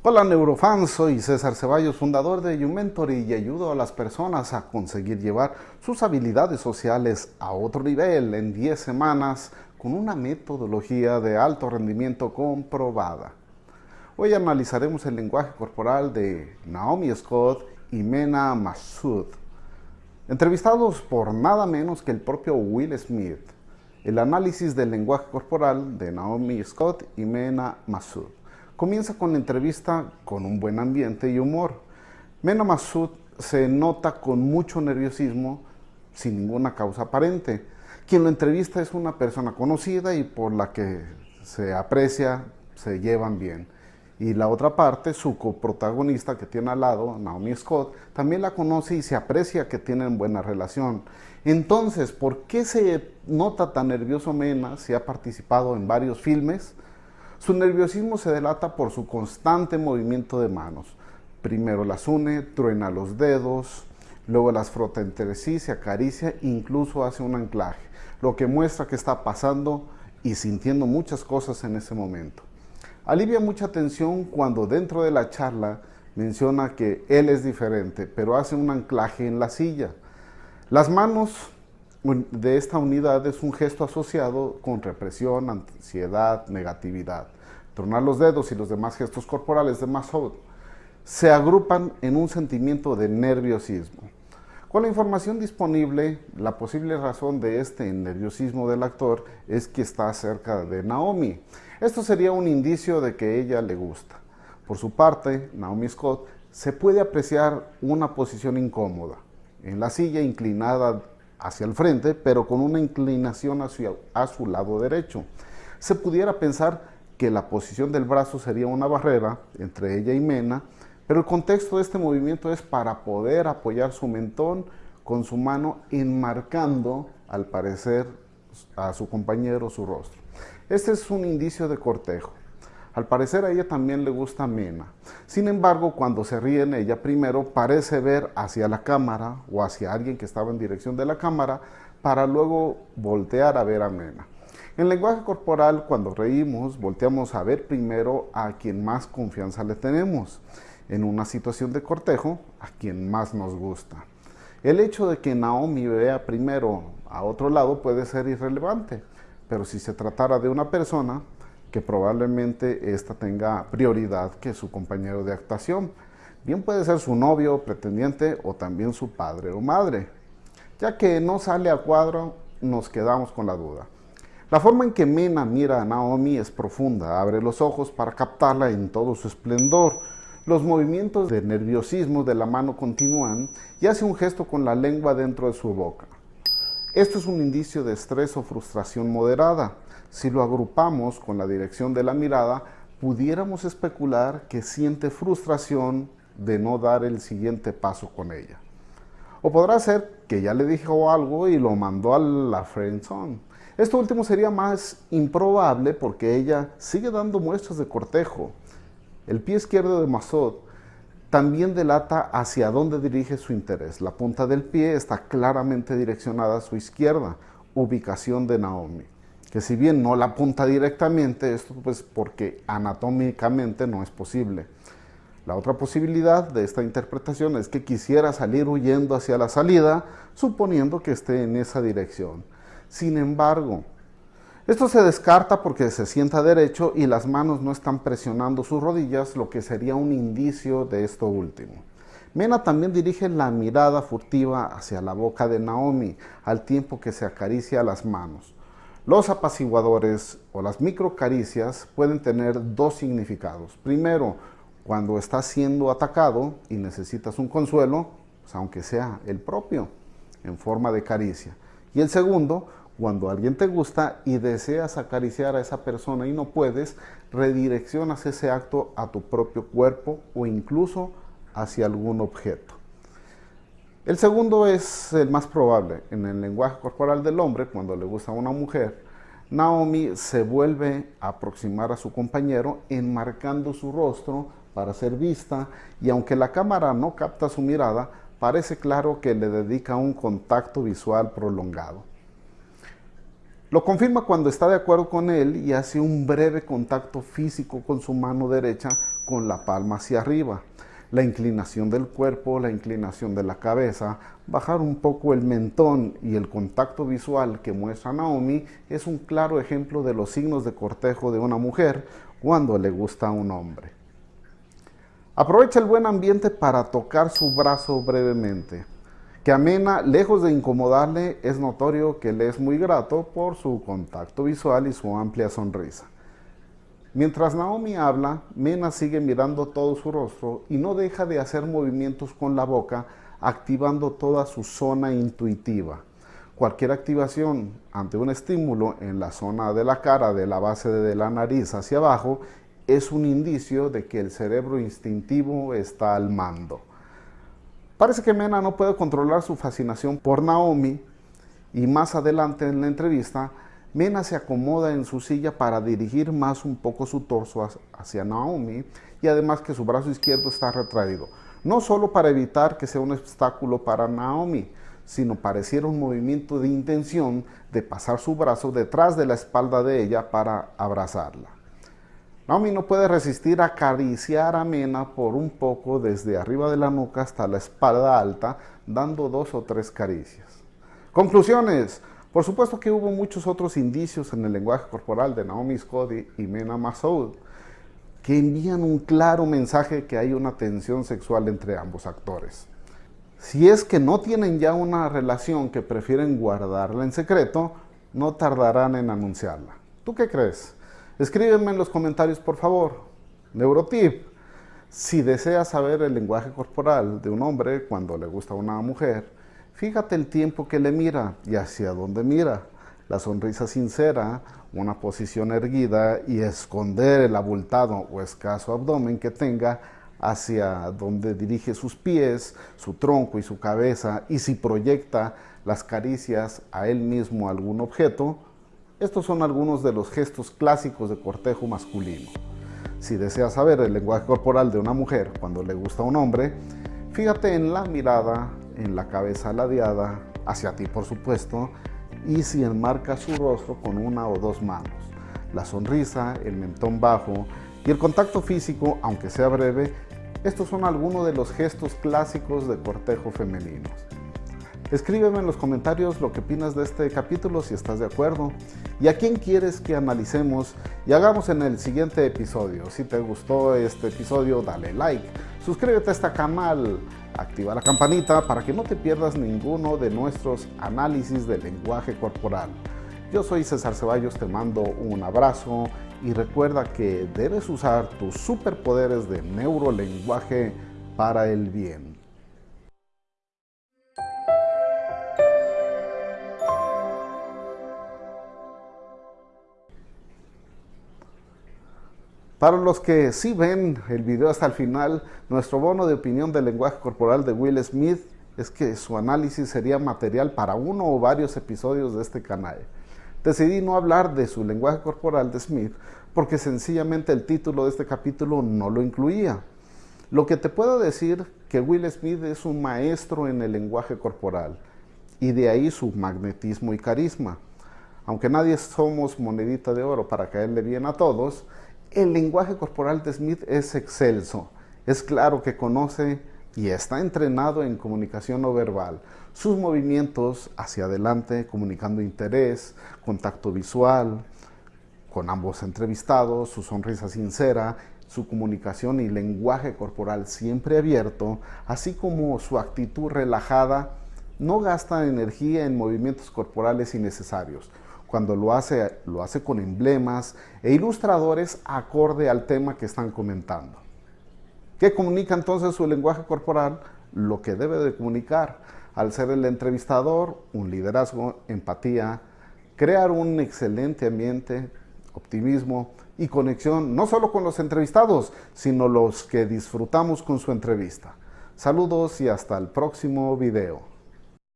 Hola neurofans, soy César Ceballos, fundador de YouMentory y ayudo a las personas a conseguir llevar sus habilidades sociales a otro nivel en 10 semanas con una metodología de alto rendimiento comprobada. Hoy analizaremos el lenguaje corporal de Naomi Scott y Mena Massoud, entrevistados por nada menos que el propio Will Smith. El análisis del lenguaje corporal de Naomi Scott y Mena Massoud. Comienza con la entrevista con un buen ambiente y humor. Mena Massoud se nota con mucho nerviosismo sin ninguna causa aparente. Quien lo entrevista es una persona conocida y por la que se aprecia, se llevan bien. Y la otra parte, su coprotagonista que tiene al lado, Naomi Scott, también la conoce y se aprecia que tienen buena relación. Entonces, ¿por qué se nota tan nervioso Mena si ha participado en varios filmes? Su nerviosismo se delata por su constante movimiento de manos. Primero las une, truena los dedos, luego las frota entre sí, se acaricia incluso hace un anclaje, lo que muestra que está pasando y sintiendo muchas cosas en ese momento. Alivia mucha tensión cuando dentro de la charla menciona que él es diferente, pero hace un anclaje en la silla. Las manos de esta unidad es un gesto asociado con represión, ansiedad, negatividad. Tronar los dedos y los demás gestos corporales de Massoud se agrupan en un sentimiento de nerviosismo. Con la información disponible, la posible razón de este nerviosismo del actor es que está cerca de Naomi. Esto sería un indicio de que ella le gusta. Por su parte, Naomi Scott se puede apreciar una posición incómoda, en la silla inclinada hacia el frente, pero con una inclinación hacia, su lado derecho. Se pudiera pensar que la posición del brazo sería una barrera entre ella y Mena, pero el contexto de este movimiento es para poder apoyar su mentón con su mano enmarcando, al parecer, a su compañero su rostro. Este es un indicio de cortejo. Al parecer a ella también le gusta Mena. Sin embargo, cuando se ríe en ella, primero parece ver hacia la cámara o hacia alguien que estaba en dirección de la cámara para luego voltear a ver a Mena. En lenguaje corporal, cuando reímos, volteamos a ver primero a quien más confianza le tenemos. En una situación de cortejo, a quien más nos gusta. El hecho de que Naomi vea primero a otro lado puede ser irrelevante, pero si se tratara de una persona, que probablemente ésta tenga prioridad que su compañero de actuación. Bien puede ser su novio, pretendiente o también su padre o madre. Ya que no sale a cuadro, nos quedamos con la duda. La forma en que Mena mira a Naomi es profunda, abre los ojos para captarla en todo su esplendor. Los movimientos de nerviosismo de la mano continúan y hace un gesto con la lengua dentro de su boca. Esto es un indicio de estrés o frustración moderada. Si lo agrupamos con la dirección de la mirada, pudiéramos especular que siente frustración de no dar el siguiente paso con ella. O podrá ser que ya le dijo algo y lo mandó a la friendzone. Esto último sería más improbable porque ella sigue dando muestras de cortejo. El pie izquierdo de Masod también delata hacia dónde dirige su interés. La punta del pie está claramente direccionada a su izquierda, ubicación de Naomi que si bien no la apunta directamente, esto pues porque anatómicamente no es posible. La otra posibilidad de esta interpretación es que quisiera salir huyendo hacia la salida, suponiendo que esté en esa dirección. Sin embargo, esto se descarta porque se sienta derecho y las manos no están presionando sus rodillas, lo que sería un indicio de esto último. Mena también dirige la mirada furtiva hacia la boca de Naomi, al tiempo que se acaricia las manos. Los apaciguadores o las microcaricias pueden tener dos significados. Primero, cuando estás siendo atacado y necesitas un consuelo, pues, aunque sea el propio, en forma de caricia. Y el segundo, cuando alguien te gusta y deseas acariciar a esa persona y no puedes, redireccionas ese acto a tu propio cuerpo o incluso hacia algún objeto. El segundo es el más probable. En el lenguaje corporal del hombre, cuando le gusta a una mujer, Naomi se vuelve a aproximar a su compañero enmarcando su rostro para ser vista y aunque la cámara no capta su mirada, parece claro que le dedica un contacto visual prolongado. Lo confirma cuando está de acuerdo con él y hace un breve contacto físico con su mano derecha con la palma hacia arriba. La inclinación del cuerpo, la inclinación de la cabeza, bajar un poco el mentón y el contacto visual que muestra Naomi es un claro ejemplo de los signos de cortejo de una mujer cuando le gusta a un hombre. Aprovecha el buen ambiente para tocar su brazo brevemente que a Mena, lejos de incomodarle, es notorio que le es muy grato por su contacto visual y su amplia sonrisa. Mientras Naomi habla, Mena sigue mirando todo su rostro y no deja de hacer movimientos con la boca, activando toda su zona intuitiva. Cualquier activación ante un estímulo en la zona de la cara, de la base de la nariz hacia abajo, es un indicio de que el cerebro instintivo está al mando. Parece que Mena no puede controlar su fascinación por Naomi y más adelante en la entrevista, Mena se acomoda en su silla para dirigir más un poco su torso hacia Naomi y además que su brazo izquierdo está retraído. No solo para evitar que sea un obstáculo para Naomi, sino pareciera un movimiento de intención de pasar su brazo detrás de la espalda de ella para abrazarla. Naomi no puede resistir acariciar a Mena por un poco desde arriba de la nuca hasta la espalda alta, dando dos o tres caricias. Conclusiones. Por supuesto que hubo muchos otros indicios en el lenguaje corporal de Naomi Scott y Mena Masoud que envían un claro mensaje que hay una tensión sexual entre ambos actores. Si es que no tienen ya una relación que prefieren guardarla en secreto, no tardarán en anunciarla. ¿Tú qué crees? Escríbeme en los comentarios, por favor. Neurotip. Si deseas saber el lenguaje corporal de un hombre cuando le gusta a una mujer, fíjate el tiempo que le mira y hacia dónde mira. La sonrisa sincera, una posición erguida y esconder el abultado o escaso abdomen que tenga hacia donde dirige sus pies, su tronco y su cabeza y si proyecta las caricias a él mismo algún objeto, estos son algunos de los gestos clásicos de cortejo masculino. Si deseas saber el lenguaje corporal de una mujer cuando le gusta a un hombre, fíjate en la mirada, en la cabeza ladeada, hacia ti por supuesto, y si enmarca su rostro con una o dos manos. La sonrisa, el mentón bajo y el contacto físico, aunque sea breve, estos son algunos de los gestos clásicos de cortejo femeninos. Escríbeme en los comentarios lo que opinas de este capítulo, si estás de acuerdo, y a quién quieres que analicemos y hagamos en el siguiente episodio. Si te gustó este episodio, dale like, suscríbete a este canal, activa la campanita para que no te pierdas ninguno de nuestros análisis del lenguaje corporal. Yo soy César Ceballos, te mando un abrazo y recuerda que debes usar tus superpoderes de neurolenguaje para el bien. Para los que sí ven el video hasta el final, nuestro bono de opinión del lenguaje corporal de Will Smith es que su análisis sería material para uno o varios episodios de este canal. Decidí no hablar de su lenguaje corporal de Smith porque sencillamente el título de este capítulo no lo incluía. Lo que te puedo decir que Will Smith es un maestro en el lenguaje corporal y de ahí su magnetismo y carisma. Aunque nadie somos monedita de oro para caerle bien a todos, el lenguaje corporal de Smith es excelso. Es claro que conoce y está entrenado en comunicación no verbal. Sus movimientos hacia adelante, comunicando interés, contacto visual, con ambos entrevistados, su sonrisa sincera, su comunicación y lenguaje corporal siempre abierto, así como su actitud relajada, no gasta energía en movimientos corporales innecesarios cuando lo hace, lo hace con emblemas e ilustradores acorde al tema que están comentando. ¿Qué comunica entonces su lenguaje corporal? Lo que debe de comunicar. Al ser el entrevistador, un liderazgo, empatía, crear un excelente ambiente, optimismo y conexión, no solo con los entrevistados, sino los que disfrutamos con su entrevista. Saludos y hasta el próximo video.